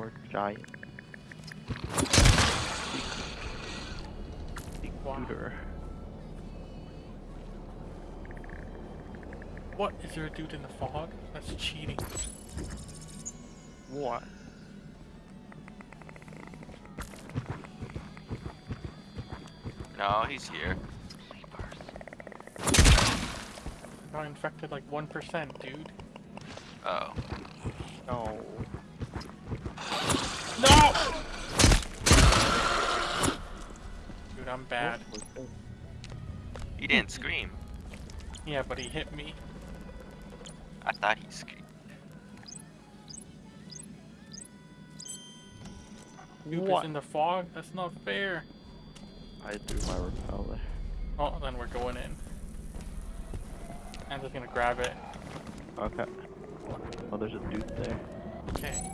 More giant. Big Wow. What? Is there a dude in the fog? That's cheating. What? No, he's here. Got infected like 1%, dude. Oh. No. No! Dude, I'm bad. What was that? He didn't scream. Yeah, but he hit me. I thought he screamed. Dude What? is in the fog? That's not fair. I threw my repeller. Oh, then we're going in. I'm just gonna grab it. Okay. Oh, there's a dude there. Okay.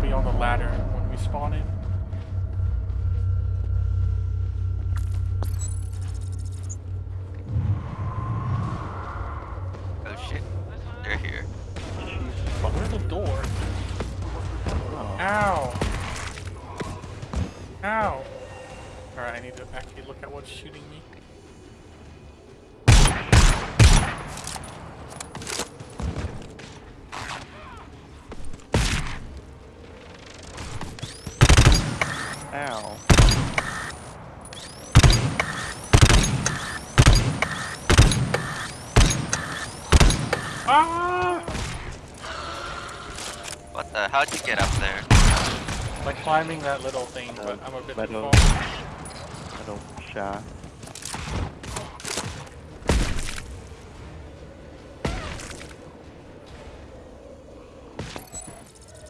Be on the ladder when we spawn in. Oh shit. They're here. But where's the door? Oh. Ow! Ow! Alright, I need to actually look at what's shooting me. Ow. Ah! What the? How'd you get up there? Like climbing that little thing, but I'm a bit too Meadow. far. I don't shot.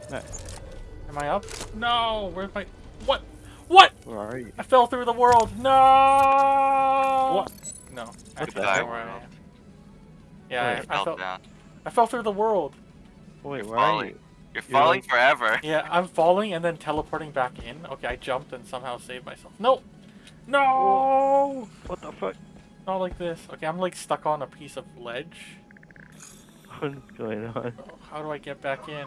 Nice. Am I up? No! Where's my... What? What? Where are you? I fell through the world! No! What? No. I What don't the know heck? where I am. Yeah, Wait. I, I, Fell fell, down. I fell through the world. Wait, where are you? You're You're falling like- forever. Yeah, I'm falling and then teleporting back in. Okay, I jumped and somehow saved myself. No! No! What the fuck? Not like this. Okay, I'm like stuck on a piece of ledge. What's going on? How do I get back in?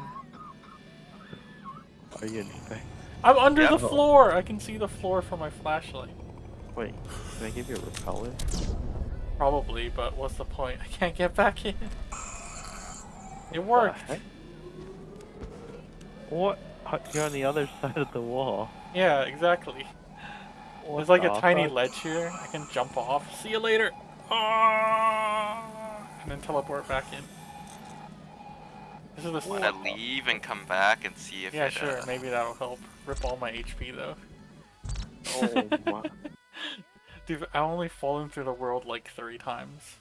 Are you infected? I'm under the floor! I can see the floor from my flashlight. Wait, can I give you a repeller? Probably, but what's the point? I can't get back in. It worked. What? You're on the other side of the wall. Yeah, exactly. What There's like a tiny fuck? ledge here. I can jump off. See you later. Ah! And then teleport back in. This is the Wanna leave and come back and see if Yeah, it, sure. uh, Maybe that'll help. Rip all my HP though. Oh my. Dude, I've only fallen through the world like three times.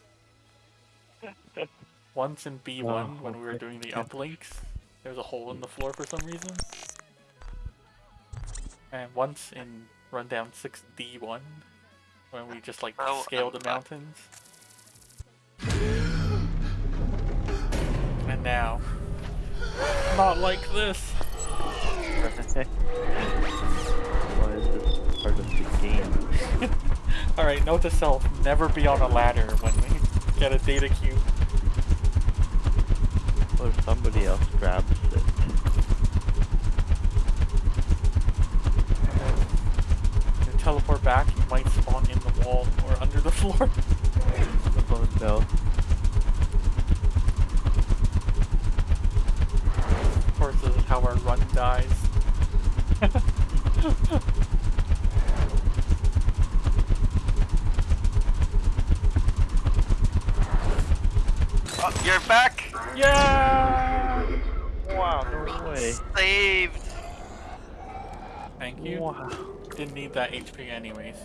Once in B1 Oh, when we were doing the uplinks, there was a hole in the floor for some reason. And once in Rundown 6D1 when we just like Oh, scaled the mountains. And now, not like this. Why is this part of the game? Alright, note to self, never be on a ladder when we get a data cube. If somebody else grabs it? You teleport back, you might spawn in the wall or under the floor. Oh no. of course, this is how our run dies. Oh, you're back! yeah! Wow, no way. Saved! Thank you. Wow. Didn't need that HP anyways.